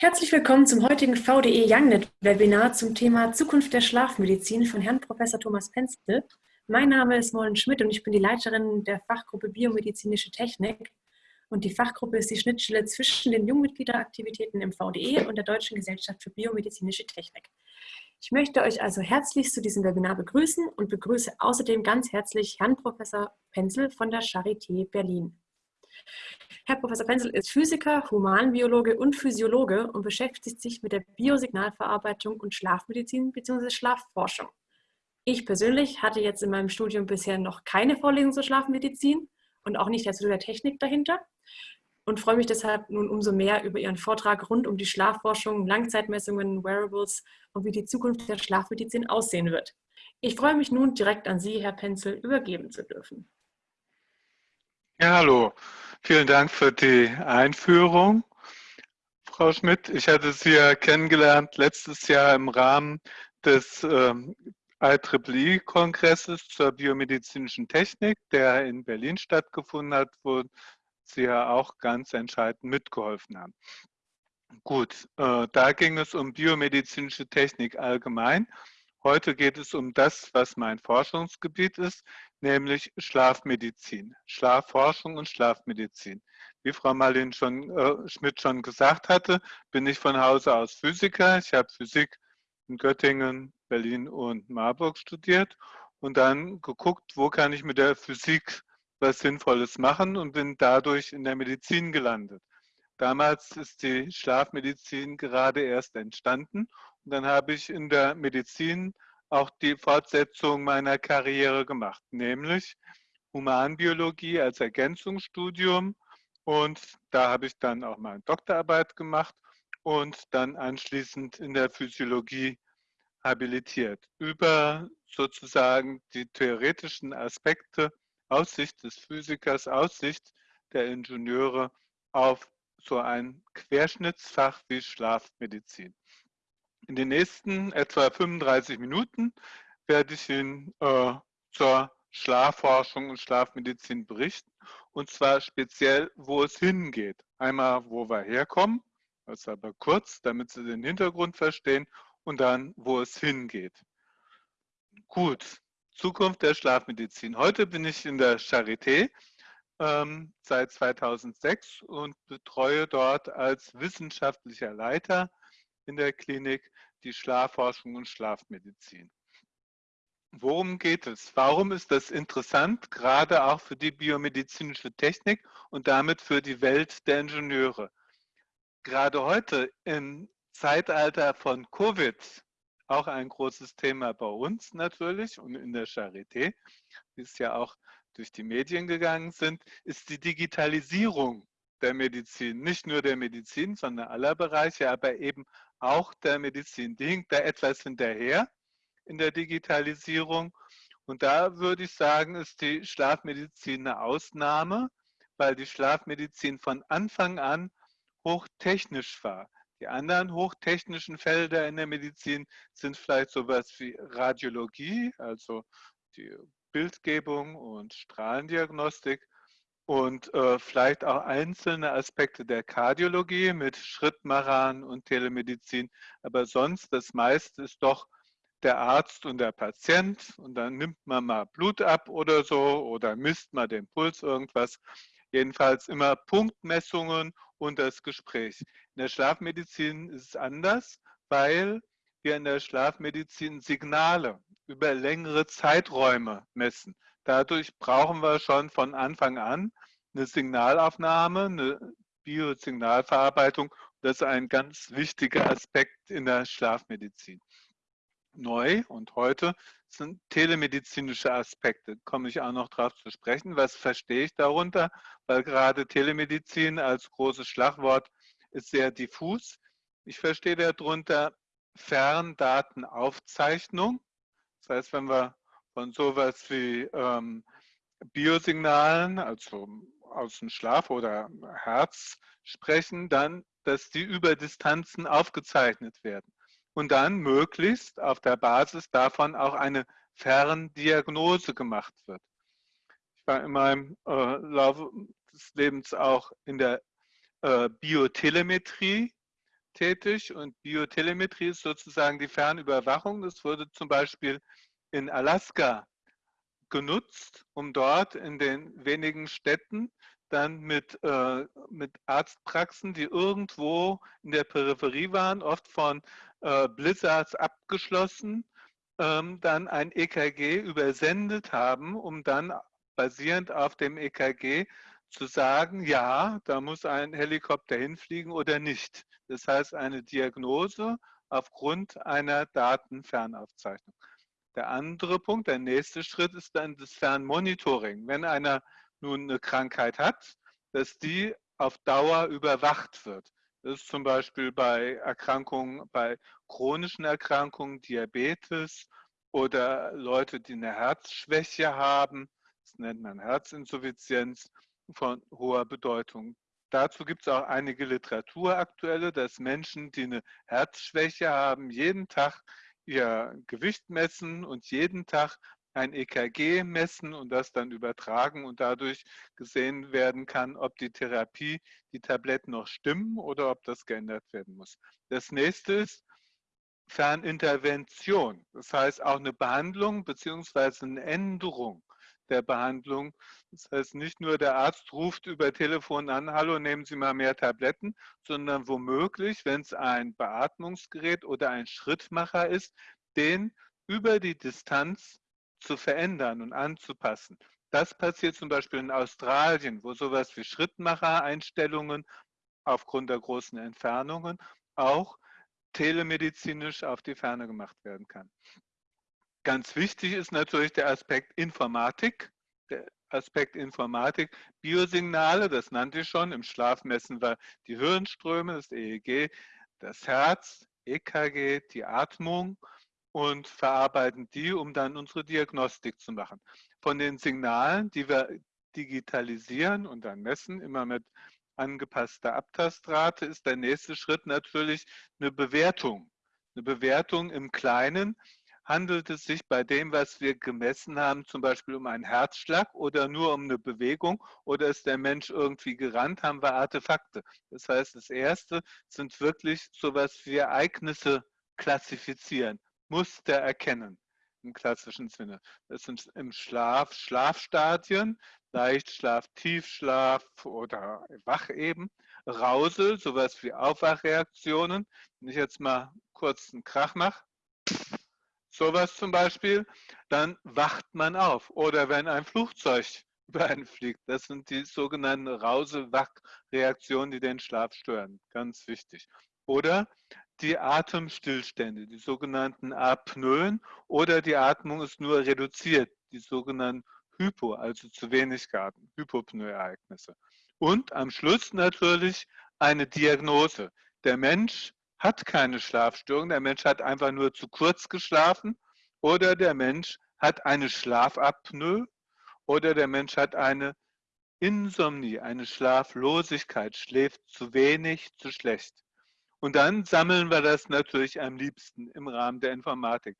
Herzlich willkommen zum heutigen VDE YoungNet Webinar zum Thema Zukunft der Schlafmedizin von Herrn Professor Thomas Penzel. Mein Name ist Mollen Schmidt und ich bin die Leiterin der Fachgruppe Biomedizinische Technik. Und die Fachgruppe ist die Schnittstelle zwischen den Jungmitgliederaktivitäten im VDE und der Deutschen Gesellschaft für Biomedizinische Technik. Ich möchte euch also herzlich zu diesem Webinar begrüßen und begrüße außerdem ganz herzlich Herrn Professor Penzel von der Charité Berlin. Herr Professor Penzel ist Physiker, Humanbiologe und Physiologe und beschäftigt sich mit der Biosignalverarbeitung und Schlafmedizin bzw. Schlafforschung. Ich persönlich hatte jetzt in meinem Studium bisher noch keine Vorlesung zur Schlafmedizin und auch nicht zu der Technik dahinter und freue mich deshalb nun umso mehr über Ihren Vortrag rund um die Schlafforschung, Langzeitmessungen, Wearables und wie die Zukunft der Schlafmedizin aussehen wird. Ich freue mich nun direkt an Sie, Herr Penzel, übergeben zu dürfen. Ja, hallo. Vielen Dank für die Einführung. Frau Schmidt, ich hatte Sie ja kennengelernt letztes Jahr im Rahmen des ähm, IEEE-Kongresses zur biomedizinischen Technik, der in Berlin stattgefunden hat, wo Sie ja auch ganz entscheidend mitgeholfen haben. Gut, äh, da ging es um biomedizinische Technik allgemein. Heute geht es um das, was mein Forschungsgebiet ist, nämlich Schlafmedizin, Schlafforschung und Schlafmedizin. Wie Frau Marlene schon, äh, Schmidt schon gesagt hatte, bin ich von Hause aus Physiker. Ich habe Physik in Göttingen, Berlin und Marburg studiert und dann geguckt, wo kann ich mit der Physik was Sinnvolles machen und bin dadurch in der Medizin gelandet. Damals ist die Schlafmedizin gerade erst entstanden dann habe ich in der Medizin auch die Fortsetzung meiner Karriere gemacht, nämlich Humanbiologie als Ergänzungsstudium und da habe ich dann auch meine Doktorarbeit gemacht und dann anschließend in der Physiologie habilitiert über sozusagen die theoretischen Aspekte aus Sicht des Physikers, aus Sicht der Ingenieure auf so ein Querschnittsfach wie Schlafmedizin. In den nächsten etwa 35 Minuten werde ich Ihnen äh, zur Schlafforschung und Schlafmedizin berichten und zwar speziell, wo es hingeht. Einmal, wo wir herkommen, das ist aber kurz, damit Sie den Hintergrund verstehen und dann, wo es hingeht. Gut, Zukunft der Schlafmedizin. Heute bin ich in der Charité ähm, seit 2006 und betreue dort als wissenschaftlicher Leiter in der Klinik die Schlafforschung und Schlafmedizin. Worum geht es? Warum ist das interessant, gerade auch für die biomedizinische Technik und damit für die Welt der Ingenieure? Gerade heute im Zeitalter von Covid auch ein großes Thema bei uns natürlich und in der Charité, wie es ja auch durch die Medien gegangen sind, ist die Digitalisierung der Medizin. Nicht nur der Medizin, sondern aller Bereiche, aber eben auch der Medizin. Die hinkt da etwas hinterher in der Digitalisierung. Und da würde ich sagen, ist die Schlafmedizin eine Ausnahme, weil die Schlafmedizin von Anfang an hochtechnisch war. Die anderen hochtechnischen Felder in der Medizin sind vielleicht sowas wie Radiologie, also die Bildgebung und Strahlendiagnostik und äh, vielleicht auch einzelne Aspekte der Kardiologie mit Schrittmachern und Telemedizin. Aber sonst das meiste ist doch der Arzt und der Patient und dann nimmt man mal Blut ab oder so oder misst mal den Puls irgendwas. Jedenfalls immer Punktmessungen und das Gespräch. In der Schlafmedizin ist es anders, weil wir in der Schlafmedizin Signale über längere Zeiträume messen. Dadurch brauchen wir schon von Anfang an eine Signalaufnahme, eine Biosignalverarbeitung. Das ist ein ganz wichtiger Aspekt in der Schlafmedizin. Neu und heute sind telemedizinische Aspekte. Komme ich auch noch darauf zu sprechen. Was verstehe ich darunter? Weil gerade Telemedizin als großes Schlagwort ist sehr diffus. Ich verstehe darunter Ferndatenaufzeichnung. Das heißt, wenn wir von sowas wie ähm, Biosignalen, also aus dem Schlaf oder Herz sprechen, dann, dass die über Distanzen aufgezeichnet werden und dann möglichst auf der Basis davon auch eine Ferndiagnose gemacht wird. Ich war in meinem äh, Laufe des Lebens auch in der äh, Biotelemetrie tätig und Biotelemetrie ist sozusagen die Fernüberwachung. Das wurde zum Beispiel in Alaska genutzt, um dort in den wenigen Städten dann mit, äh, mit Arztpraxen, die irgendwo in der Peripherie waren, oft von äh, Blizzards abgeschlossen, ähm, dann ein EKG übersendet haben, um dann basierend auf dem EKG zu sagen, ja, da muss ein Helikopter hinfliegen oder nicht. Das heißt, eine Diagnose aufgrund einer Datenfernaufzeichnung. Der andere Punkt, der nächste Schritt ist dann das Fernmonitoring. Wenn einer nun eine Krankheit hat, dass die auf Dauer überwacht wird. Das ist zum Beispiel bei Erkrankungen, bei chronischen Erkrankungen, Diabetes oder Leute, die eine Herzschwäche haben. Das nennt man Herzinsuffizienz von hoher Bedeutung. Dazu gibt es auch einige Literatur aktuelle, dass Menschen, die eine Herzschwäche haben, jeden Tag ihr Gewicht messen und jeden Tag ein EKG messen und das dann übertragen und dadurch gesehen werden kann, ob die Therapie, die Tabletten noch stimmen oder ob das geändert werden muss. Das nächste ist Fernintervention. Das heißt auch eine Behandlung bzw. eine Änderung der Behandlung. Das heißt, nicht nur der Arzt ruft über Telefon an, hallo, nehmen Sie mal mehr Tabletten, sondern womöglich, wenn es ein Beatmungsgerät oder ein Schrittmacher ist, den über die Distanz zu verändern und anzupassen. Das passiert zum Beispiel in Australien, wo sowas wie Schrittmacher-Einstellungen aufgrund der großen Entfernungen auch telemedizinisch auf die Ferne gemacht werden kann. Ganz wichtig ist natürlich der Aspekt Informatik. Der Aspekt Informatik, Biosignale, das nannte ich schon, im Schlaf messen wir die Hirnströme, das EEG, das Herz, EKG, die Atmung und verarbeiten die, um dann unsere Diagnostik zu machen. Von den Signalen, die wir digitalisieren und dann messen, immer mit angepasster Abtastrate, ist der nächste Schritt natürlich eine Bewertung. Eine Bewertung im Kleinen. Handelt es sich bei dem, was wir gemessen haben, zum Beispiel um einen Herzschlag oder nur um eine Bewegung oder ist der Mensch irgendwie gerannt, haben wir Artefakte. Das heißt, das Erste sind wirklich sowas wie Ereignisse klassifizieren. Muster erkennen im klassischen Sinne. Das sind im Schlaf Schlafstadien, Leichtschlaf, Tiefschlaf oder wach eben. Rausel, sowas wie Aufwachreaktionen. Wenn ich jetzt mal kurz einen Krach mache, sowas zum Beispiel, dann wacht man auf. Oder wenn ein Flugzeug über einen fliegt. Das sind die sogenannten Rausel-Wach-Reaktionen, die den Schlaf stören. Ganz wichtig. Oder die Atemstillstände, die sogenannten Apnoen oder die Atmung ist nur reduziert, die sogenannten Hypo, also zu wenig Gaben, Hypopnoe-Ereignisse. Und am Schluss natürlich eine Diagnose. Der Mensch hat keine Schlafstörung, der Mensch hat einfach nur zu kurz geschlafen oder der Mensch hat eine Schlafapnoe oder der Mensch hat eine Insomnie, eine Schlaflosigkeit, schläft zu wenig, zu schlecht. Und dann sammeln wir das natürlich am liebsten im Rahmen der Informatik.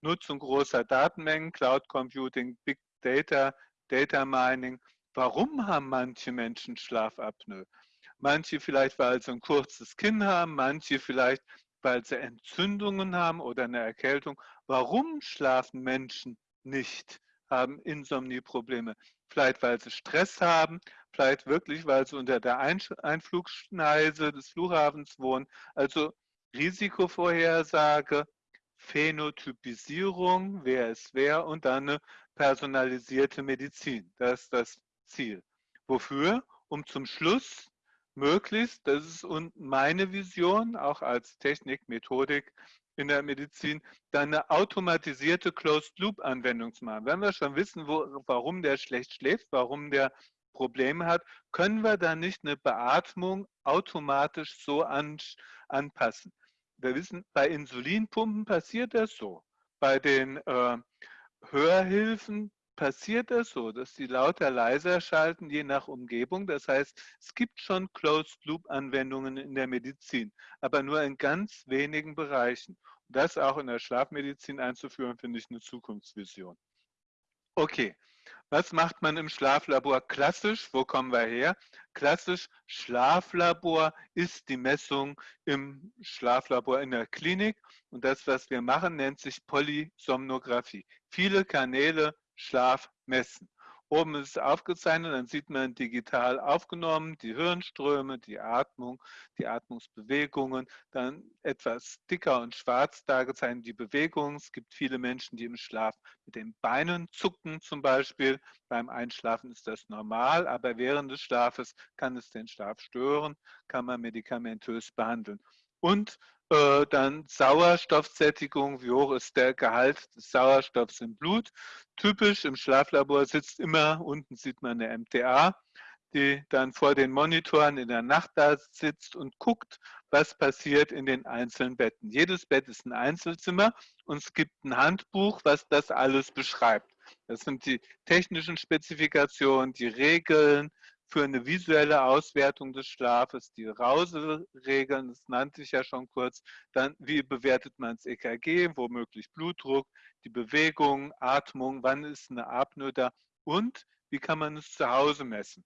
Nutzung großer Datenmengen, Cloud Computing, Big Data, Data Mining. Warum haben manche Menschen Schlafapnoe? Manche vielleicht, weil sie ein kurzes Kinn haben, manche vielleicht, weil sie Entzündungen haben oder eine Erkältung. Warum schlafen Menschen nicht, haben Insomnieprobleme? Vielleicht, weil sie Stress haben, vielleicht wirklich, weil sie unter der Einflugschneise des Flughafens wohnen. Also Risikovorhersage, Phänotypisierung, wer ist wer und dann eine personalisierte Medizin. Das ist das Ziel. Wofür? Um zum Schluss möglichst, das ist meine Vision, auch als Technik, Methodik in der Medizin, dann eine automatisierte Closed-Loop-Anwendung zu machen. Wenn wir schon wissen, wo, warum der schlecht schläft, warum der Probleme hat, können wir dann nicht eine Beatmung automatisch so an, anpassen. Wir wissen, bei Insulinpumpen passiert das so. Bei den äh, Hörhilfen passiert das so, dass sie lauter leiser schalten, je nach Umgebung. Das heißt, es gibt schon Closed-Loop-Anwendungen in der Medizin, aber nur in ganz wenigen Bereichen. Und das auch in der Schlafmedizin einzuführen, finde ich eine Zukunftsvision. Okay, Was macht man im Schlaflabor klassisch? Wo kommen wir her? Klassisch Schlaflabor ist die Messung im Schlaflabor in der Klinik. Und das, was wir machen, nennt sich Polysomnographie. Viele Kanäle Schlaf messen. Oben ist es aufgezeichnet, dann sieht man digital aufgenommen die Hirnströme, die Atmung, die Atmungsbewegungen, dann etwas dicker und schwarz dargezeichnet die Bewegungen. Es gibt viele Menschen, die im Schlaf mit den Beinen zucken zum Beispiel. Beim Einschlafen ist das normal, aber während des Schlafes kann es den Schlaf stören, kann man medikamentös behandeln. Und äh, dann Sauerstoffsättigung, wie hoch ist der Gehalt des Sauerstoffs im Blut. Typisch im Schlaflabor sitzt immer, unten sieht man eine MTA, die dann vor den Monitoren in der Nacht da sitzt und guckt, was passiert in den einzelnen Betten. Jedes Bett ist ein Einzelzimmer und es gibt ein Handbuch, was das alles beschreibt. Das sind die technischen Spezifikationen, die Regeln, für eine visuelle Auswertung des Schlafes, die Rauseregeln, das nannte ich ja schon kurz, dann wie bewertet man das EKG, womöglich Blutdruck, die Bewegung, Atmung, wann ist eine Apnoe da und wie kann man es zu Hause messen.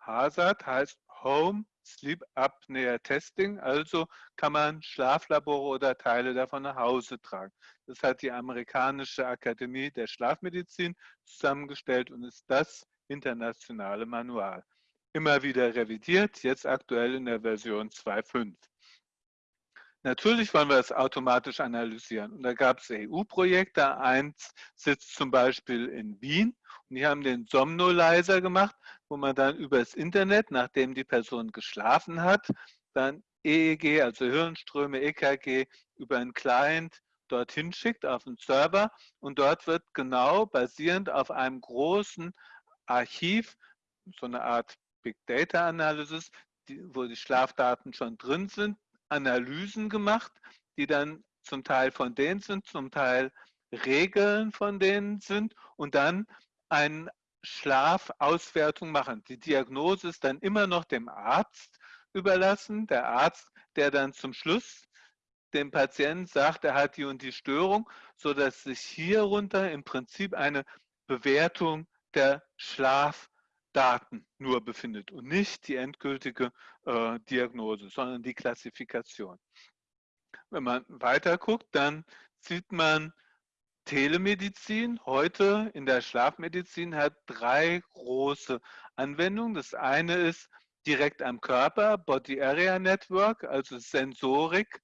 HAZARD heißt Home Sleep Apnea Testing, also kann man Schlaflabore oder Teile davon nach Hause tragen. Das hat die amerikanische Akademie der Schlafmedizin zusammengestellt und ist das internationale Manual immer wieder revidiert, jetzt aktuell in der Version 2.5. Natürlich wollen wir es automatisch analysieren. Und da gab es EU-Projekte. Eins sitzt zum Beispiel in Wien und die haben den Somnolizer gemacht, wo man dann übers Internet, nachdem die Person geschlafen hat, dann EEG, also Hirnströme, EKG, über einen Client dorthin schickt auf den Server und dort wird genau basierend auf einem großen Archiv, so eine Art Big Data Analysis, die, wo die Schlafdaten schon drin sind, Analysen gemacht, die dann zum Teil von denen sind, zum Teil Regeln von denen sind und dann eine Schlafauswertung machen. Die Diagnose ist dann immer noch dem Arzt überlassen. Der Arzt, der dann zum Schluss dem Patienten sagt, er hat die und die Störung, sodass sich hierunter im Prinzip eine Bewertung der Schlaf Daten nur befindet und nicht die endgültige äh, Diagnose, sondern die Klassifikation. Wenn man weiter guckt, dann sieht man, Telemedizin heute in der Schlafmedizin hat drei große Anwendungen. Das eine ist direkt am Körper, Body Area Network, also Sensorik,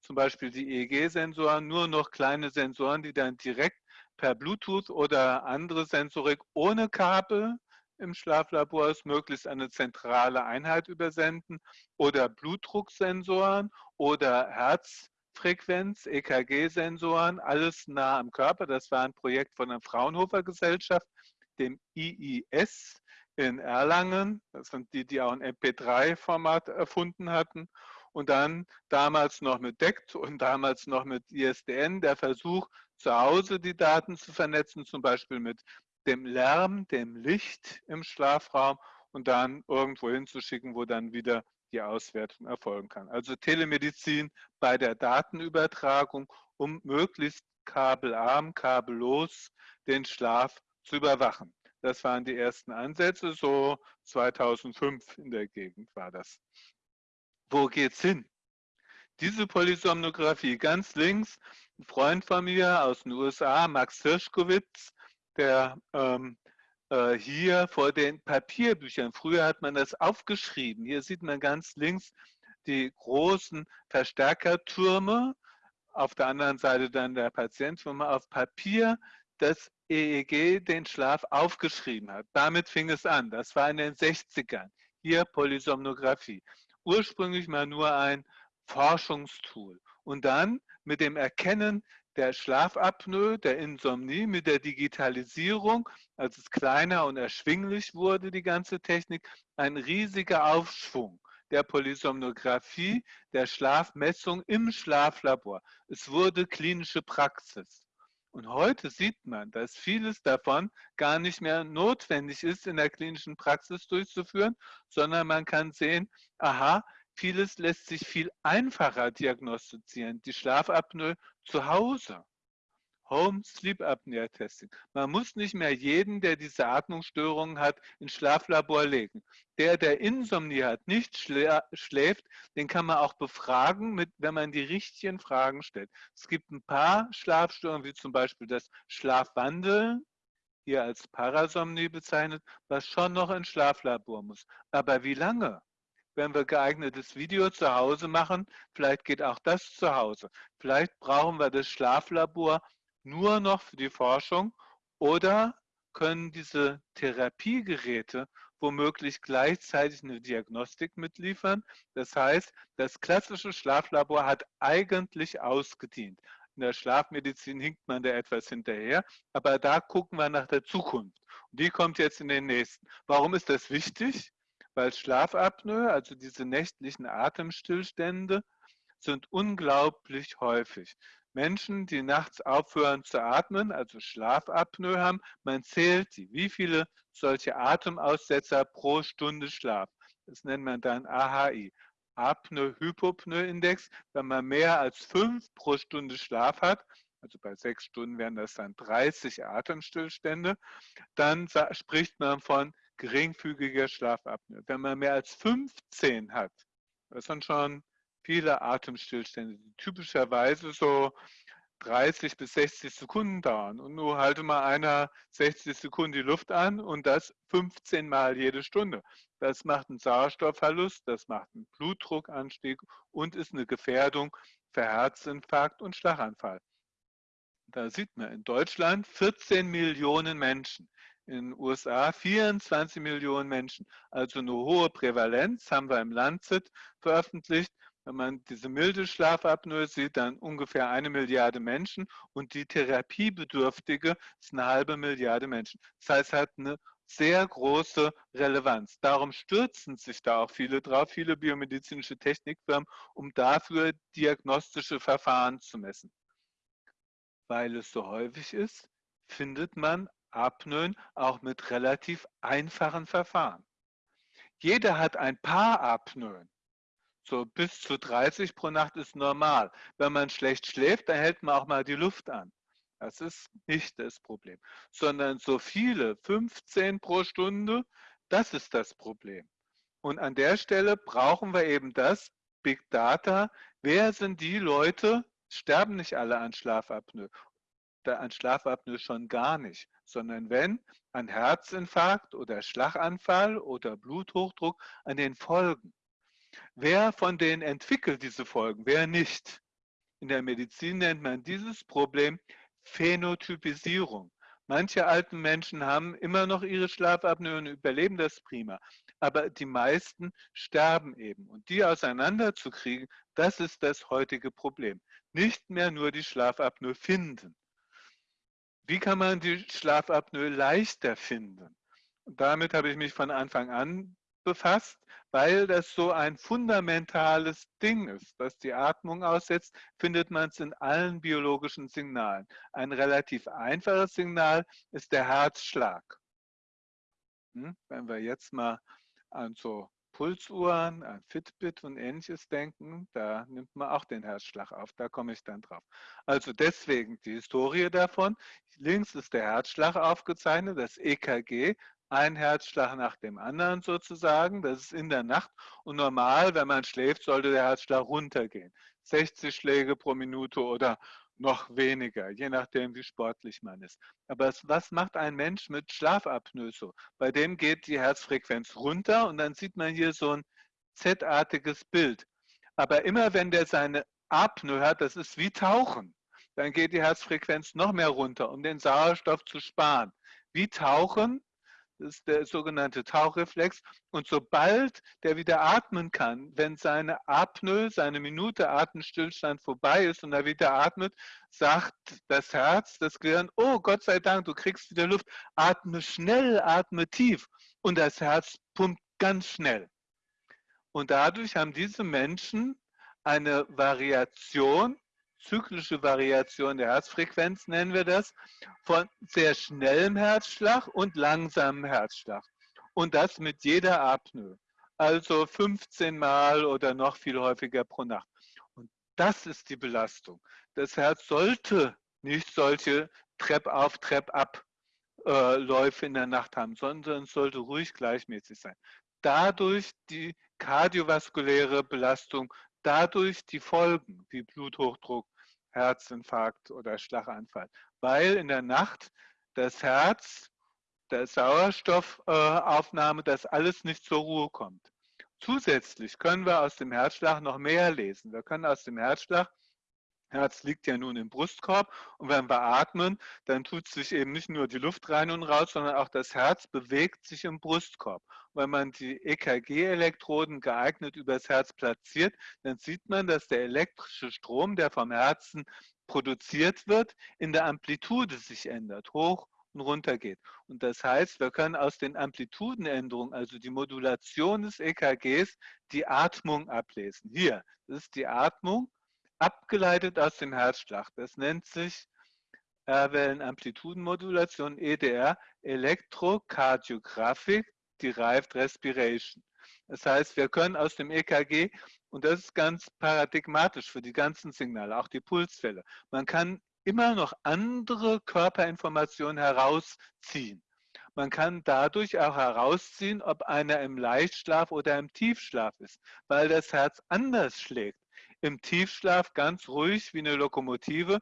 zum Beispiel die EEG-Sensoren, nur noch kleine Sensoren, die dann direkt per Bluetooth oder andere Sensorik ohne Kabel im Schlaflabor ist, möglichst eine zentrale Einheit übersenden oder Blutdrucksensoren oder Herzfrequenz, EKG-Sensoren, alles nah am Körper. Das war ein Projekt von der Fraunhofer Gesellschaft, dem IIS in Erlangen. Das sind die, die auch ein MP3-Format erfunden hatten. Und dann damals noch mit DECT und damals noch mit ISDN der Versuch, zu Hause die Daten zu vernetzen, zum Beispiel mit dem Lärm, dem Licht im Schlafraum und dann irgendwo hinzuschicken, wo dann wieder die Auswertung erfolgen kann. Also Telemedizin bei der Datenübertragung, um möglichst kabelarm, kabellos den Schlaf zu überwachen. Das waren die ersten Ansätze, so 2005 in der Gegend war das. Wo geht's hin? Diese Polysomnographie, ganz links, ein Freund von mir aus den USA, Max Hirschkowitz, der ähm, äh, hier vor den Papierbüchern, früher hat man das aufgeschrieben, hier sieht man ganz links die großen Verstärkertürme, auf der anderen Seite dann der Patient, wo man auf Papier das EEG, den Schlaf, aufgeschrieben hat. Damit fing es an. Das war in den 60ern. Hier Polysomnographie. Ursprünglich mal nur ein Forschungstool. Und dann mit dem Erkennen der Schlafapnoe, der Insomnie mit der Digitalisierung, als es kleiner und erschwinglich wurde, die ganze Technik, ein riesiger Aufschwung der Polysomnographie, der Schlafmessung im Schlaflabor. Es wurde klinische Praxis. Und heute sieht man, dass vieles davon gar nicht mehr notwendig ist, in der klinischen Praxis durchzuführen, sondern man kann sehen, aha, Vieles lässt sich viel einfacher diagnostizieren. Die Schlafapnoe zu Hause. Home Sleep Apnea Testing. Man muss nicht mehr jeden, der diese Atmungsstörungen hat, ins Schlaflabor legen. Der, der Insomnie hat, nicht schläft, den kann man auch befragen, mit, wenn man die richtigen Fragen stellt. Es gibt ein paar Schlafstörungen, wie zum Beispiel das Schlafwandeln, hier als Parasomnie bezeichnet, was schon noch ins Schlaflabor muss. Aber wie lange? Wenn wir geeignetes Video zu Hause machen, vielleicht geht auch das zu Hause. Vielleicht brauchen wir das Schlaflabor nur noch für die Forschung oder können diese Therapiegeräte womöglich gleichzeitig eine Diagnostik mitliefern. Das heißt, das klassische Schlaflabor hat eigentlich ausgedient. In der Schlafmedizin hinkt man da etwas hinterher, aber da gucken wir nach der Zukunft. Und die kommt jetzt in den nächsten. Warum ist das wichtig? Weil Schlafapnoe, also diese nächtlichen Atemstillstände, sind unglaublich häufig. Menschen, die nachts aufhören zu atmen, also Schlafapnoe haben, man zählt die, wie viele solche Atemaussetzer pro Stunde Schlaf. Das nennt man dann AHI, Apnoe-Hypopnoe-Index. Wenn man mehr als fünf pro Stunde Schlaf hat, also bei sechs Stunden wären das dann 30 Atemstillstände, dann spricht man von geringfügiger Schlafapnoe. Wenn man mehr als 15 hat, das sind schon viele Atemstillstände, die typischerweise so 30 bis 60 Sekunden dauern. Und nur halte mal einer 60 Sekunden die Luft an und das 15 Mal jede Stunde. Das macht einen Sauerstoffverlust, das macht einen Blutdruckanstieg und ist eine Gefährdung für Herzinfarkt und Schlaganfall. Da sieht man in Deutschland 14 Millionen Menschen in den USA 24 Millionen Menschen. Also eine hohe Prävalenz haben wir im Lancet veröffentlicht. Wenn man diese milde Schlafapnoe sieht, dann ungefähr eine Milliarde Menschen und die Therapiebedürftige ist eine halbe Milliarde Menschen. Das heißt, es hat eine sehr große Relevanz. Darum stürzen sich da auch viele drauf, viele biomedizinische Technikfirmen, um dafür diagnostische Verfahren zu messen. Weil es so häufig ist, findet man Apnoen auch mit relativ einfachen Verfahren. Jeder hat ein paar Apnoen. So bis zu 30 pro Nacht ist normal. Wenn man schlecht schläft, dann hält man auch mal die Luft an. Das ist nicht das Problem. Sondern so viele, 15 pro Stunde, das ist das Problem. Und an der Stelle brauchen wir eben das, Big Data. Wer sind die Leute, sterben nicht alle an Schlafapnoe an Schlafapnoe schon gar nicht, sondern wenn an Herzinfarkt oder Schlaganfall oder Bluthochdruck an den Folgen. Wer von denen entwickelt diese Folgen, wer nicht? In der Medizin nennt man dieses Problem Phänotypisierung. Manche alten Menschen haben immer noch ihre Schlafapnoe und überleben das prima. Aber die meisten sterben eben. Und die auseinanderzukriegen, das ist das heutige Problem. Nicht mehr nur die Schlafapnoe finden. Wie kann man die Schlafapnoe leichter finden? Damit habe ich mich von Anfang an befasst, weil das so ein fundamentales Ding ist. Was die Atmung aussetzt, findet man es in allen biologischen Signalen. Ein relativ einfaches Signal ist der Herzschlag. Hm? Wenn wir jetzt mal an so Pulsuhren, an Fitbit und ähnliches denken, da nimmt man auch den Herzschlag auf, da komme ich dann drauf. Also deswegen die Historie davon. Links ist der Herzschlag aufgezeichnet, das EKG, ein Herzschlag nach dem anderen sozusagen. Das ist in der Nacht. Und normal, wenn man schläft, sollte der Herzschlag runtergehen. 60 Schläge pro Minute oder noch weniger, je nachdem, wie sportlich man ist. Aber was macht ein Mensch mit Schlafapnoe so? Bei dem geht die Herzfrequenz runter und dann sieht man hier so ein Z-artiges Bild. Aber immer wenn der seine Apnoe hat, das ist wie Tauchen, dann geht die Herzfrequenz noch mehr runter, um den Sauerstoff zu sparen. Wie Tauchen das ist der sogenannte Tauchreflex. Und sobald der wieder atmen kann, wenn seine Apnoe, seine Minute Atemstillstand vorbei ist und er wieder atmet, sagt das Herz, das Gehirn, oh Gott sei Dank, du kriegst wieder Luft, atme schnell, atme tief. Und das Herz pumpt ganz schnell. Und dadurch haben diese Menschen eine Variation zyklische Variation der Herzfrequenz nennen wir das, von sehr schnellem Herzschlag und langsamem Herzschlag. Und das mit jeder Apnoe. Also 15 Mal oder noch viel häufiger pro Nacht. Und das ist die Belastung. Das Herz sollte nicht solche Trepp auf, Trepp ab äh, Läufe in der Nacht haben, sondern es sollte ruhig gleichmäßig sein. Dadurch die kardiovaskuläre Belastung, dadurch die Folgen wie Bluthochdruck, Herzinfarkt oder Schlaganfall, weil in der Nacht das Herz, der Sauerstoffaufnahme, das alles nicht zur Ruhe kommt. Zusätzlich können wir aus dem Herzschlag noch mehr lesen. Wir können aus dem Herzschlag Herz liegt ja nun im Brustkorb und wenn wir atmen, dann tut sich eben nicht nur die Luft rein und raus, sondern auch das Herz bewegt sich im Brustkorb. Wenn man die EKG-Elektroden geeignet übers Herz platziert, dann sieht man, dass der elektrische Strom, der vom Herzen produziert wird, in der Amplitude sich ändert, hoch und runter geht. Und das heißt, wir können aus den Amplitudenänderungen, also die Modulation des EKGs, die Atmung ablesen. Hier, das ist die Atmung abgeleitet aus dem Herzschlag. Das nennt sich R-Wellen-Amplitudenmodulation, EDR, Elektrokardiographic Derived Respiration. Das heißt, wir können aus dem EKG, und das ist ganz paradigmatisch für die ganzen Signale, auch die Pulsfälle, man kann immer noch andere Körperinformationen herausziehen. Man kann dadurch auch herausziehen, ob einer im Leichtschlaf oder im Tiefschlaf ist, weil das Herz anders schlägt im Tiefschlaf ganz ruhig wie eine Lokomotive.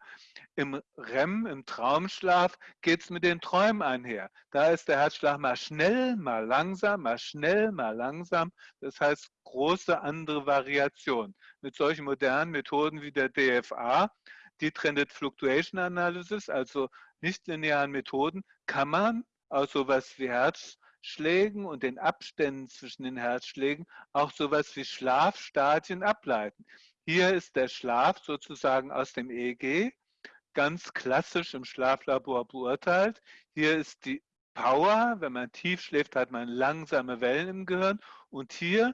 Im REM, im Traumschlaf, geht es mit den Träumen einher. Da ist der Herzschlag mal schnell, mal langsam, mal schnell, mal langsam. Das heißt, große andere Variation. Mit solchen modernen Methoden wie der DFA, Detrended Fluctuation Analysis, also nichtlinearen Methoden, kann man aus sowas wie Herzschlägen und den Abständen zwischen den Herzschlägen auch sowas wie Schlafstadien ableiten. Hier ist der Schlaf sozusagen aus dem EEG ganz klassisch im Schlaflabor beurteilt. Hier ist die Power, wenn man tief schläft, hat man langsame Wellen im Gehirn. Und hier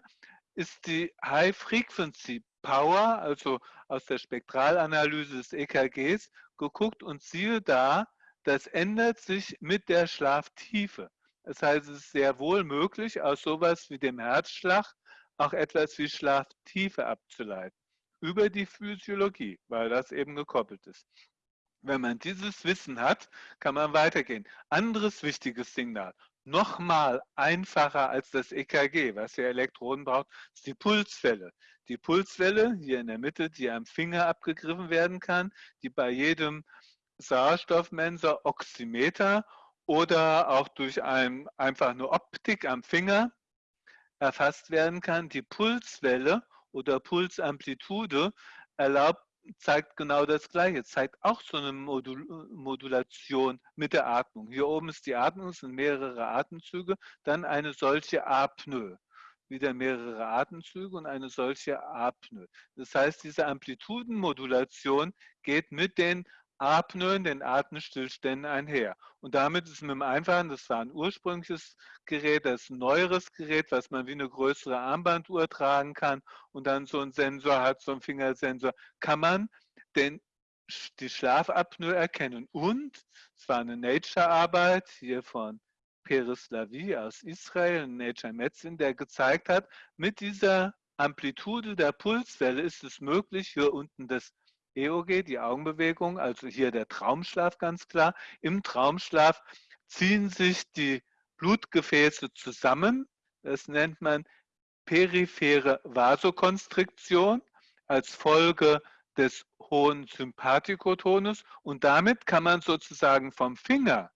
ist die High Frequency Power, also aus der Spektralanalyse des EKGs, geguckt und siehe da, das ändert sich mit der Schlaftiefe. Das heißt, es ist sehr wohl möglich, aus sowas wie dem Herzschlag auch etwas wie Schlaftiefe abzuleiten über die Physiologie, weil das eben gekoppelt ist. Wenn man dieses Wissen hat, kann man weitergehen. Anderes wichtiges Signal, nochmal einfacher als das EKG, was ja Elektroden braucht, ist die Pulswelle. Die Pulswelle hier in der Mitte, die am Finger abgegriffen werden kann, die bei jedem Sauerstoffmensor Oximeter oder auch durch ein, einfach eine Optik am Finger erfasst werden kann. Die Pulswelle oder Pulsamplitude erlaubt, zeigt genau das Gleiche, zeigt auch so eine Modul Modulation mit der Atmung. Hier oben ist die Atmung, es sind mehrere Atemzüge, dann eine solche Apnoe. Wieder mehrere Atemzüge und eine solche Apnoe. Das heißt, diese Amplitudenmodulation geht mit den Apnoen, den Atemstillständen einher. Und damit ist mit dem Einfachen, das war ein ursprüngliches Gerät, das ist ein neueres Gerät, was man wie eine größere Armbanduhr tragen kann und dann so einen Sensor hat, so einen Fingersensor, kann man den, die Schlafapnoe erkennen. Und es war eine Nature-Arbeit hier von Peres Lavi aus Israel, Nature Medicine, der gezeigt hat, mit dieser Amplitude der Pulswelle ist es möglich, hier unten das EOG, die Augenbewegung, also hier der Traumschlaf ganz klar. Im Traumschlaf ziehen sich die Blutgefäße zusammen. Das nennt man periphere Vasokonstriktion als Folge des hohen Sympathikotonus. Und damit kann man sozusagen vom Finger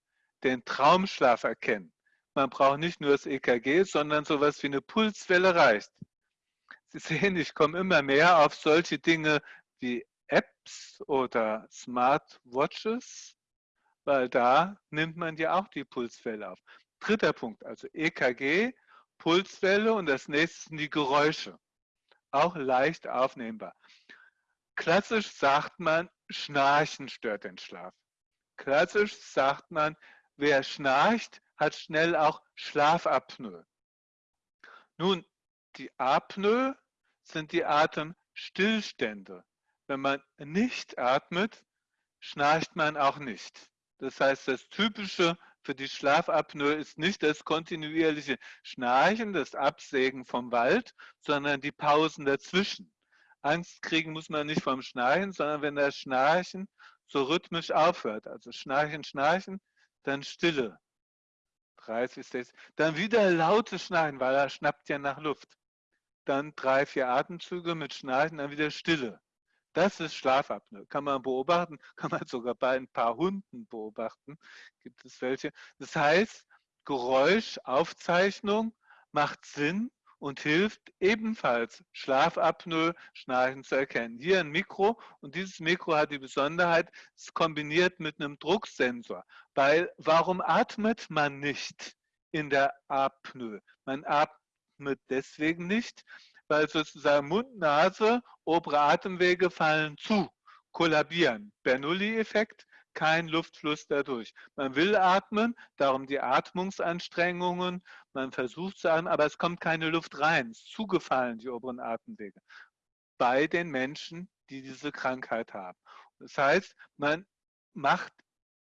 den Traumschlaf erkennen. Man braucht nicht nur das EKG, sondern sowas wie eine Pulswelle reicht. Sie sehen, ich komme immer mehr auf solche Dinge wie Apps oder Smartwatches, weil da nimmt man ja auch die Pulswelle auf. Dritter Punkt, also EKG, Pulswelle und das nächste sind die Geräusche. Auch leicht aufnehmbar. Klassisch sagt man, Schnarchen stört den Schlaf. Klassisch sagt man, wer schnarcht, hat schnell auch Schlafapnoe. Nun, die Apnoe sind die Atemstillstände. Wenn man nicht atmet, schnarcht man auch nicht. Das heißt, das Typische für die Schlafapnoe ist nicht das kontinuierliche Schnarchen, das Absägen vom Wald, sondern die Pausen dazwischen. Angst kriegen muss man nicht vom Schnarchen, sondern wenn das Schnarchen so rhythmisch aufhört. Also Schnarchen, Schnarchen, dann Stille. 30, 60. Dann wieder lautes Schnarchen, weil er schnappt ja nach Luft. Dann drei, vier Atemzüge mit Schnarchen, dann wieder Stille. Das ist Schlafapnoe. Kann man beobachten, kann man sogar bei ein paar Hunden beobachten. Gibt es welche. Das heißt, Geräuschaufzeichnung macht Sinn und hilft ebenfalls Schlafapnoe, Schnarchen zu erkennen. Hier ein Mikro und dieses Mikro hat die Besonderheit, es kombiniert mit einem Drucksensor. Weil warum atmet man nicht in der Apnoe? Man atmet deswegen nicht, weil sozusagen Mund, Nase, obere Atemwege fallen zu, kollabieren. Bernoulli-Effekt, kein Luftfluss dadurch. Man will atmen, darum die Atmungsanstrengungen, man versucht zu atmen, aber es kommt keine Luft rein. Es ist zugefallen, die oberen Atemwege. Bei den Menschen, die diese Krankheit haben. Das heißt, man macht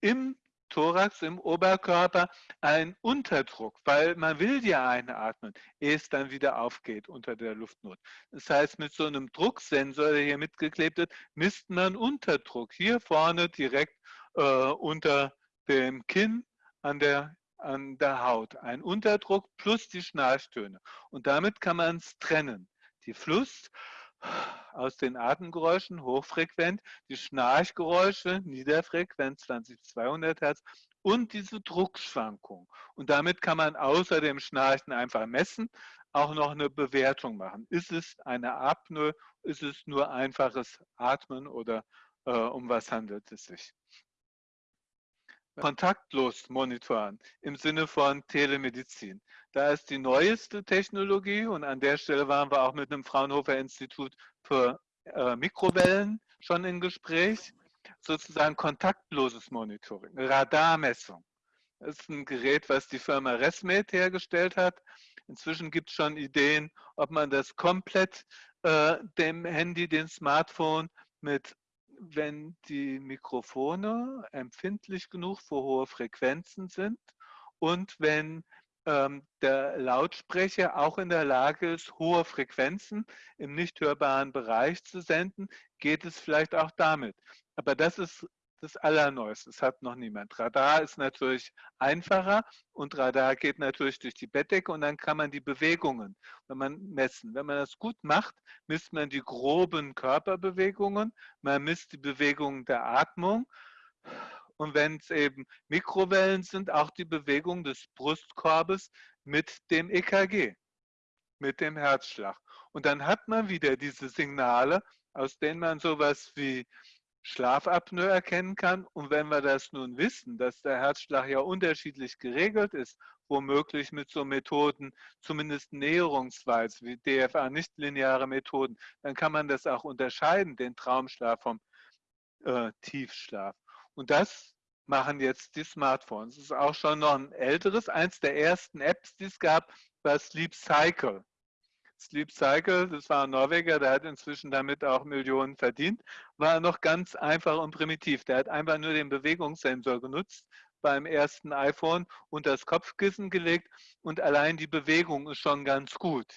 im Thorax, im Oberkörper einen Unterdruck, weil man will ja einatmen, ehe es dann wieder aufgeht unter der Luftnot. Das heißt, mit so einem Drucksensor, der hier mitgeklebt wird, misst man Unterdruck hier vorne direkt äh, unter dem Kinn an der, an der Haut. Ein Unterdruck plus die Schnarchtöne. Und damit kann man es trennen. Die Fluss aus den Atemgeräuschen hochfrequent, die Schnarchgeräusche niederfrequent 20 200 Hertz und diese Druckschwankung. Und damit kann man außer dem Schnarchen einfach messen, auch noch eine Bewertung machen. Ist es eine Apnoe, ist es nur einfaches Atmen oder äh, um was handelt es sich? Kontaktlos monitoren im Sinne von Telemedizin. Da ist die neueste Technologie und an der Stelle waren wir auch mit dem Fraunhofer Institut für äh, Mikrowellen schon im Gespräch, sozusagen kontaktloses Monitoring, Radarmessung. Das ist ein Gerät, was die Firma Resmed hergestellt hat. Inzwischen gibt es schon Ideen, ob man das komplett äh, dem Handy, dem Smartphone mit wenn die Mikrofone empfindlich genug für hohe Frequenzen sind und wenn ähm, der Lautsprecher auch in der Lage ist, hohe Frequenzen im nicht hörbaren Bereich zu senden, geht es vielleicht auch damit. Aber das ist das Allerneueste. Das hat noch niemand. Radar ist natürlich einfacher und Radar geht natürlich durch die Bettdecke und dann kann man die Bewegungen, wenn man messen. Wenn man das gut macht, misst man die groben Körperbewegungen, man misst die Bewegungen der Atmung und wenn es eben Mikrowellen sind, auch die Bewegung des Brustkorbes mit dem EKG, mit dem Herzschlag. Und dann hat man wieder diese Signale, aus denen man sowas wie Schlafapnoe erkennen kann. Und wenn wir das nun wissen, dass der Herzschlag ja unterschiedlich geregelt ist, womöglich mit so Methoden, zumindest näherungsweise wie DFA, nicht lineare Methoden, dann kann man das auch unterscheiden, den Traumschlaf vom äh, Tiefschlaf. Und das machen jetzt die Smartphones. Das ist auch schon noch ein älteres, eins der ersten Apps, die es gab, war Sleep Cycle. Sleep Cycle, das war ein Norweger, der hat inzwischen damit auch Millionen verdient, war noch ganz einfach und primitiv. Der hat einfach nur den Bewegungssensor genutzt beim ersten iPhone und das Kopfkissen gelegt und allein die Bewegung ist schon ganz gut,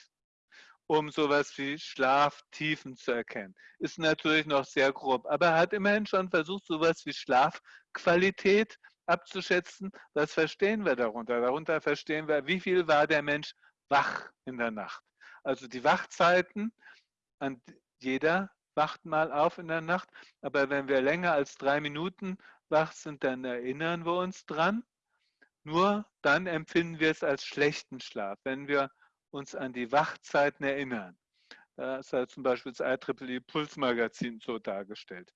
um sowas wie Schlaftiefen zu erkennen. Ist natürlich noch sehr grob, aber er hat immerhin schon versucht, sowas wie Schlafqualität abzuschätzen. Was verstehen wir darunter? Darunter verstehen wir, wie viel war der Mensch wach in der Nacht. Also die Wachzeiten, jeder wacht mal auf in der Nacht, aber wenn wir länger als drei Minuten wach sind, dann erinnern wir uns dran. Nur dann empfinden wir es als schlechten Schlaf, wenn wir uns an die Wachzeiten erinnern. Das hat zum Beispiel das IEEE Pulsmagazin so dargestellt.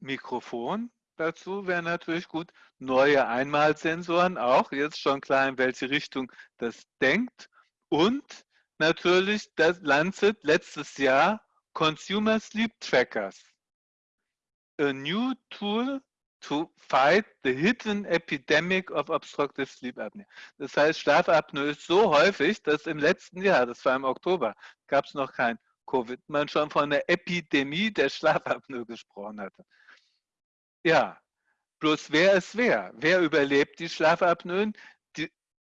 Mikrofon dazu wäre natürlich gut. Neue Einmalsensoren auch, jetzt schon klar, in welche Richtung das denkt. Und natürlich das Lancet letztes Jahr Consumer Sleep Trackers. A new tool to fight the hidden epidemic of obstructive sleep apnea. Das heißt, Schlafapnoe ist so häufig, dass im letzten Jahr, das war im Oktober, gab es noch kein Covid, man schon von einer Epidemie der Schlafapnoe gesprochen hatte. Ja, bloß wer ist wer? Wer überlebt die Schlafapnoen?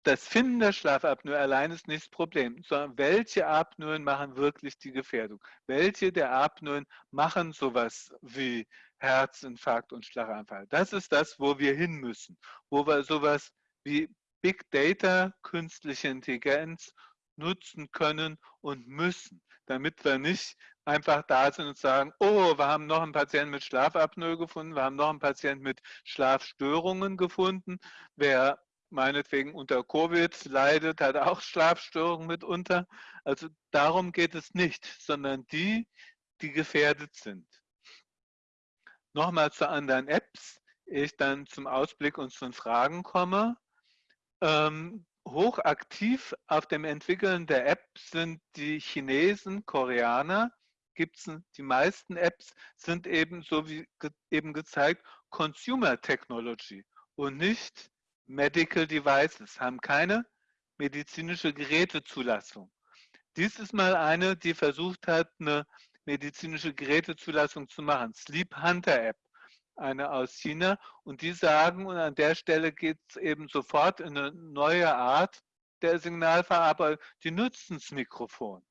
Das Finden der Schlafapnoe allein ist nicht das Problem, sondern welche Apnoen machen wirklich die Gefährdung? Welche der Apnoen machen sowas wie Herzinfarkt und Schlaganfall. Das ist das, wo wir hin müssen, wo wir sowas wie Big Data, künstliche Intelligenz nutzen können und müssen, damit wir nicht einfach da sind und sagen, oh, wir haben noch einen Patienten mit Schlafapnoe gefunden, wir haben noch einen Patienten mit Schlafstörungen gefunden. Wer meinetwegen unter Covid leidet, hat auch Schlafstörungen mitunter. Also darum geht es nicht, sondern die, die gefährdet sind. Nochmal zu anderen Apps, ehe ich dann zum Ausblick und zu den Fragen komme. Ähm, hochaktiv auf dem Entwickeln der App sind die Chinesen, Koreaner. Gibt's, die meisten Apps sind eben, so wie eben gezeigt, Consumer Technology und nicht Medical Devices, haben keine medizinische Gerätezulassung. Dies ist mal eine, die versucht hat, eine medizinische Gerätezulassung zu machen. Sleep Hunter App, eine aus China. Und die sagen, und an der Stelle geht es eben sofort in eine neue Art der Signalverarbeitung, die nutzen das Mikrofon.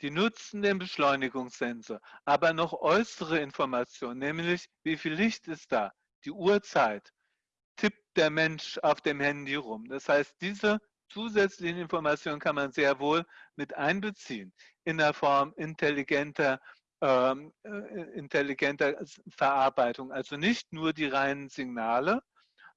Die nutzen den Beschleunigungssensor, aber noch äußere Informationen, nämlich wie viel Licht ist da, die Uhrzeit, tippt der Mensch auf dem Handy rum. Das heißt, diese zusätzlichen Informationen kann man sehr wohl mit einbeziehen in der Form intelligenter, ähm, äh, intelligenter Verarbeitung. Also nicht nur die reinen Signale,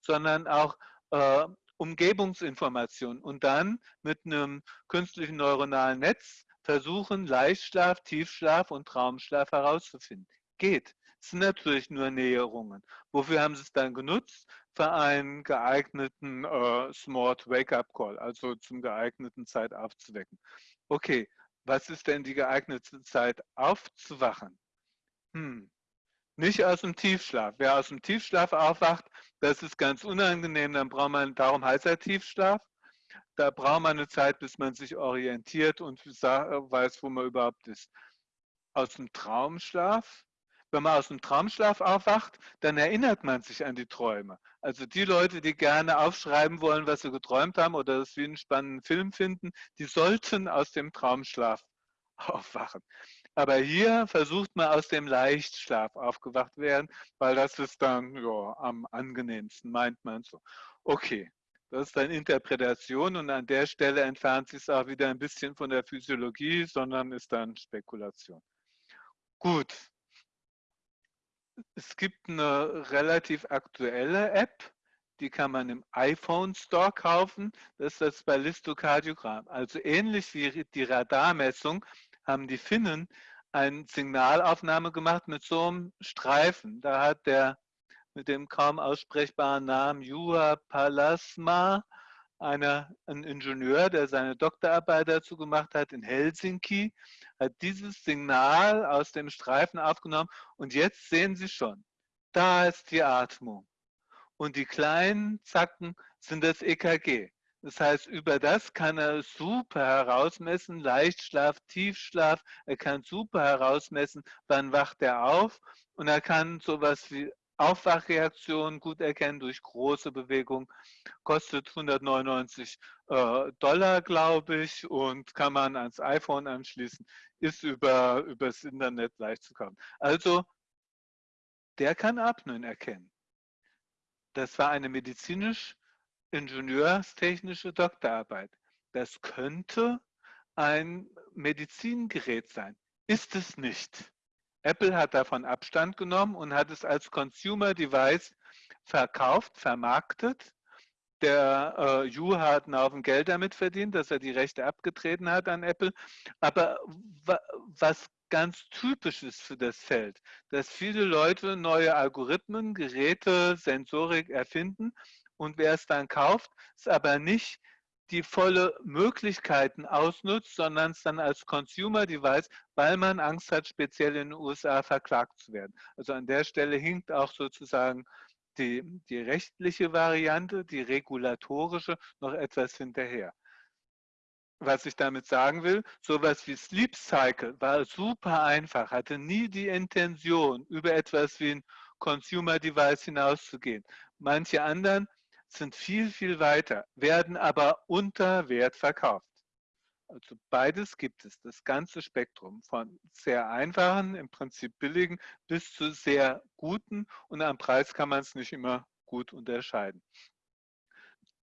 sondern auch äh, Umgebungsinformationen und dann mit einem künstlichen neuronalen Netz versuchen, Leichtschlaf, Tiefschlaf und Traumschlaf herauszufinden. Geht. Es sind natürlich nur Näherungen. Wofür haben sie es dann genutzt? Für einen geeigneten äh, Smart Wake-up Call, also zum geeigneten Zeit aufzuwecken. Okay, was ist denn die geeignete Zeit aufzuwachen? Hm. Nicht aus dem Tiefschlaf. Wer aus dem Tiefschlaf aufwacht, das ist ganz unangenehm, dann braucht man, darum heißt er Tiefschlaf. Da braucht man eine Zeit, bis man sich orientiert und weiß, wo man überhaupt ist. Aus dem Traumschlaf, wenn man aus dem Traumschlaf aufwacht, dann erinnert man sich an die Träume. Also die Leute, die gerne aufschreiben wollen, was sie geträumt haben oder das wie einen spannenden Film finden, die sollten aus dem Traumschlaf aufwachen. Aber hier versucht man aus dem Leichtschlaf aufgewacht werden, weil das ist dann ja, am angenehmsten, meint man so. Okay, das ist dann Interpretation und an der Stelle entfernt sich es auch wieder ein bisschen von der Physiologie, sondern ist dann Spekulation. Gut, es gibt eine relativ aktuelle App, die kann man im iPhone Store kaufen. Das ist das Ballistokardiogramm. Also ähnlich wie die Radarmessung haben die Finnen eine Signalaufnahme gemacht mit so einem Streifen. Da hat der mit dem kaum aussprechbaren Namen Juha Palasma, einer, ein Ingenieur, der seine Doktorarbeit dazu gemacht hat in Helsinki, hat dieses Signal aus dem Streifen aufgenommen und jetzt sehen Sie schon, da ist die Atmung. Und die kleinen Zacken sind das EKG. Das heißt, über das kann er super herausmessen, Leichtschlaf, Tiefschlaf. Er kann super herausmessen, wann wacht er auf. Und er kann sowas wie Aufwachreaktionen gut erkennen durch große Bewegung. Kostet 199 äh, Dollar, glaube ich, und kann man ans iPhone anschließen. Ist über übers Internet leicht zu kaufen. Also, der kann Apnoen erkennen. Das war eine medizinisch ingenieurstechnische Doktorarbeit. Das könnte ein Medizingerät sein. Ist es nicht. Apple hat davon Abstand genommen und hat es als Consumer Device verkauft, vermarktet. Der äh, Yu hat einen Haufen Geld damit verdient, dass er die Rechte abgetreten hat an Apple. Aber was ganz typisch ist für das Feld, dass viele Leute neue Algorithmen, Geräte, Sensorik erfinden und wer es dann kauft, ist aber nicht die volle Möglichkeiten ausnutzt, sondern es dann als Consumer Device, weil man Angst hat, speziell in den USA verklagt zu werden. Also an der Stelle hinkt auch sozusagen die, die rechtliche Variante, die regulatorische, noch etwas hinterher. Was ich damit sagen will, sowas wie Sleep Cycle war super einfach, hatte nie die Intention, über etwas wie ein Consumer Device hinauszugehen. Manche anderen sind viel, viel weiter, werden aber unter Wert verkauft. Also beides gibt es, das ganze Spektrum von sehr einfachen, im Prinzip billigen, bis zu sehr guten und am Preis kann man es nicht immer gut unterscheiden.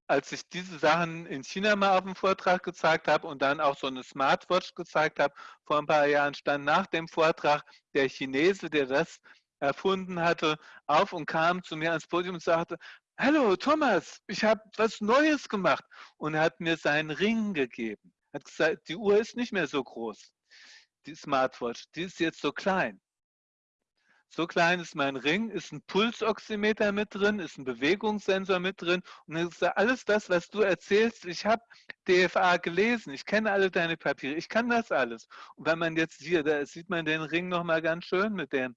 Als ich diese Sachen in China mal auf dem Vortrag gezeigt habe und dann auch so eine Smartwatch gezeigt habe, vor ein paar Jahren stand nach dem Vortrag der Chinese, der das erfunden hatte, auf und kam zu mir ans Podium und sagte, Hallo Thomas, ich habe was Neues gemacht und er hat mir seinen Ring gegeben hat gesagt, die Uhr ist nicht mehr so groß, die Smartwatch, die ist jetzt so klein. So klein ist mein Ring, ist ein Pulsoximeter mit drin, ist ein Bewegungssensor mit drin. Und dann gesagt, alles das, was du erzählst, ich habe DFA gelesen, ich kenne alle deine Papiere, ich kann das alles. Und wenn man jetzt hier, da sieht man den Ring nochmal ganz schön mit dem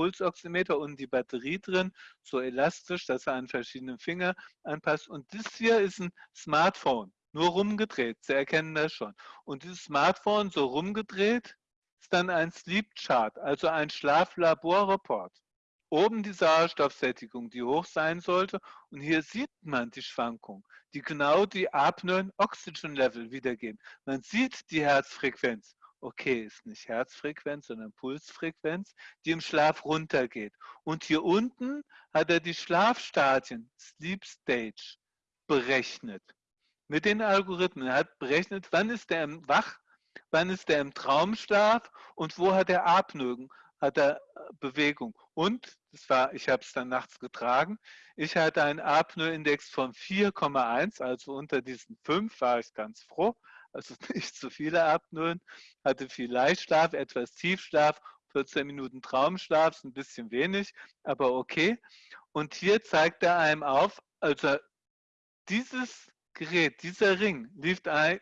Pulsoximeter und die Batterie drin, so elastisch, dass er an verschiedene Finger anpasst. Und das hier ist ein Smartphone nur rumgedreht. Sie erkennen das schon. Und dieses Smartphone so rumgedreht ist dann ein Sleep Chart, also ein Schlaflaborreport. Oben die Sauerstoffsättigung, die hoch sein sollte. Und hier sieht man die Schwankung, die genau die Apnoe-Oxygen-Level wiedergeben. Man sieht die Herzfrequenz. Okay, ist nicht Herzfrequenz, sondern Pulsfrequenz, die im Schlaf runtergeht. Und hier unten hat er die Schlafstadien, Sleep Stage, berechnet mit den Algorithmen. Er hat berechnet, wann ist der im Wach, wann ist der im Traumschlaf und wo hat er Apnoe, hat er äh, Bewegung. Und, das war, ich habe es dann nachts getragen, ich hatte einen Apnoe-Index von 4,1, also unter diesen 5 war ich ganz froh. Also nicht zu viele Apnoen, hatte viel Leichtschlaf, etwas Tiefschlaf, 14 Minuten Traumschlaf, ein bisschen wenig, aber okay. Und hier zeigt er einem auf, also dieses Gerät, dieser Ring, lief ein,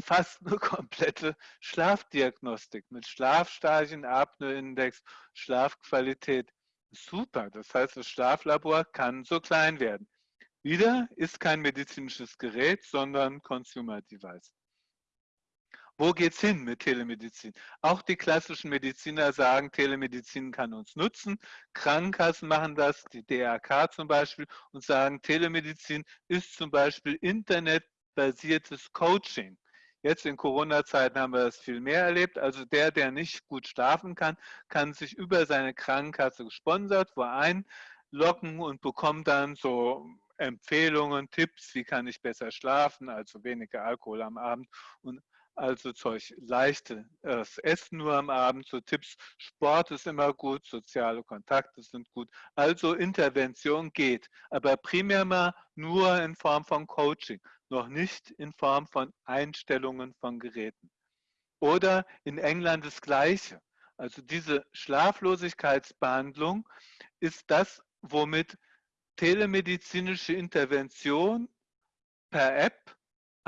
fast eine komplette Schlafdiagnostik mit Schlafstadien, Apnoe-Index, Schlafqualität. Super, das heißt, das Schlaflabor kann so klein werden. Wieder ist kein medizinisches Gerät, sondern Consumer Device. Wo geht es hin mit Telemedizin? Auch die klassischen Mediziner sagen, Telemedizin kann uns nutzen. Krankenkassen machen das, die DRK zum Beispiel, und sagen, Telemedizin ist zum Beispiel internetbasiertes Coaching. Jetzt in Corona-Zeiten haben wir das viel mehr erlebt. Also der, der nicht gut schlafen kann, kann sich über seine Krankenkasse gesponsert wo einloggen und bekommt dann so Empfehlungen, Tipps, wie kann ich besser schlafen, also weniger Alkohol am Abend und also Zeug, leichtes Essen nur am Abend, so Tipps, Sport ist immer gut, soziale Kontakte sind gut. Also Intervention geht, aber primär mal nur in Form von Coaching, noch nicht in Form von Einstellungen von Geräten. Oder in England das Gleiche. Also diese Schlaflosigkeitsbehandlung ist das, womit telemedizinische Intervention per App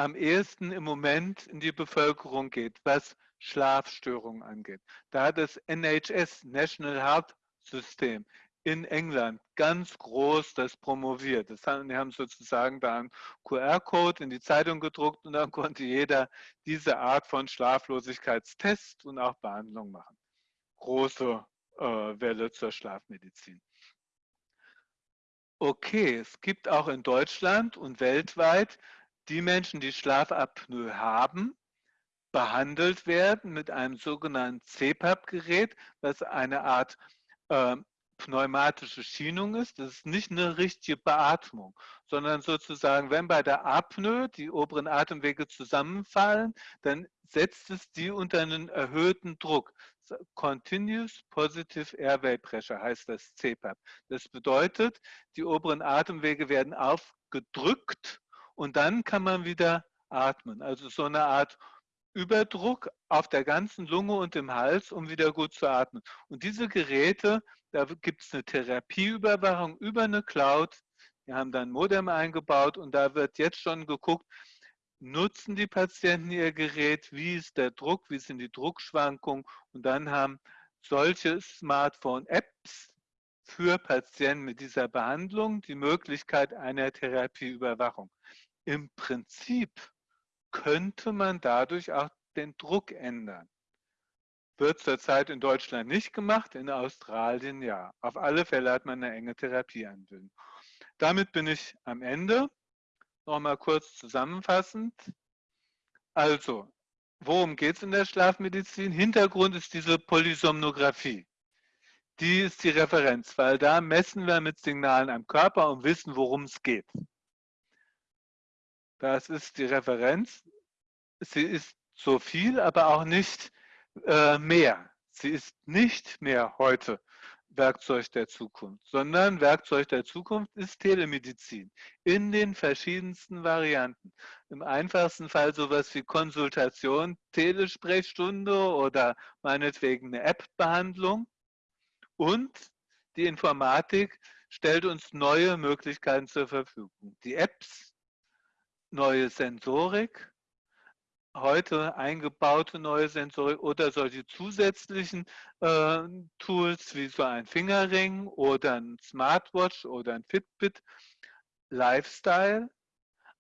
am ehesten im Moment in die Bevölkerung geht, was Schlafstörungen angeht. Da hat das NHS, National Health System, in England ganz groß das promoviert. Das haben, die haben sozusagen da einen QR-Code in die Zeitung gedruckt und dann konnte jeder diese Art von Schlaflosigkeitstest und auch Behandlung machen. Große äh, Welle zur Schlafmedizin. Okay, es gibt auch in Deutschland und weltweit die Menschen, die Schlafapnoe haben, behandelt werden mit einem sogenannten CPAP-Gerät, was eine Art äh, pneumatische Schienung ist. Das ist nicht eine richtige Beatmung, sondern sozusagen, wenn bei der Apnoe die oberen Atemwege zusammenfallen, dann setzt es die unter einen erhöhten Druck. Continuous Positive Airway Pressure heißt das CPAP. Das bedeutet, die oberen Atemwege werden aufgedrückt und dann kann man wieder atmen. Also so eine Art Überdruck auf der ganzen Lunge und im Hals, um wieder gut zu atmen. Und diese Geräte, da gibt es eine Therapieüberwachung über eine Cloud. Wir haben dann Modem eingebaut und da wird jetzt schon geguckt, nutzen die Patienten ihr Gerät, wie ist der Druck, wie sind die Druckschwankungen und dann haben solche Smartphone-Apps für Patienten mit dieser Behandlung die Möglichkeit einer Therapieüberwachung. Im Prinzip könnte man dadurch auch den Druck ändern. Wird zurzeit in Deutschland nicht gemacht, in Australien ja. Auf alle Fälle hat man eine enge Therapieanbindung. Damit bin ich am Ende. Nochmal kurz zusammenfassend. Also, worum geht es in der Schlafmedizin? Hintergrund ist diese Polysomnographie. Die ist die Referenz, weil da messen wir mit Signalen am Körper und wissen, worum es geht. Das ist die Referenz. Sie ist so viel, aber auch nicht äh, mehr. Sie ist nicht mehr heute Werkzeug der Zukunft, sondern Werkzeug der Zukunft ist Telemedizin in den verschiedensten Varianten. Im einfachsten Fall sowas wie Konsultation, Telesprechstunde oder meinetwegen eine App-Behandlung. Und die Informatik stellt uns neue Möglichkeiten zur Verfügung. Die Apps, neue Sensorik, heute eingebaute neue Sensorik oder solche zusätzlichen äh, Tools wie so ein Fingerring oder ein Smartwatch oder ein Fitbit, Lifestyle,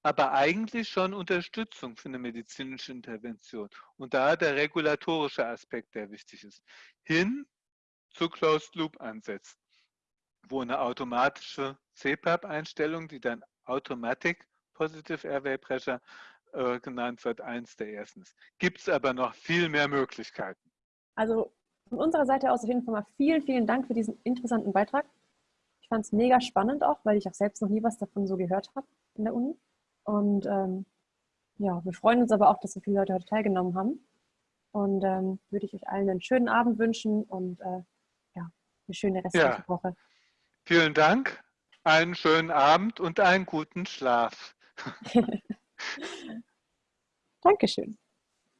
aber eigentlich schon Unterstützung für eine medizinische Intervention. Und da der regulatorische Aspekt, der wichtig ist, hin zu Closed Loop ansetzt, wo eine automatische CPAP-Einstellung, die dann Automatic Positive Airway Pressure äh, genannt wird, eins der ersten. Gibt es aber noch viel mehr Möglichkeiten. Also von unserer Seite aus auf jeden Fall mal vielen, vielen Dank für diesen interessanten Beitrag. Ich fand es mega spannend auch, weil ich auch selbst noch nie was davon so gehört habe in der Uni. Und ähm, ja, wir freuen uns aber auch, dass so viele Leute heute teilgenommen haben. Und ähm, würde ich euch allen einen schönen Abend wünschen und äh, ja, eine schöne restliche ja. Woche. Vielen Dank, einen schönen Abend und einen guten Schlaf. Dankeschön.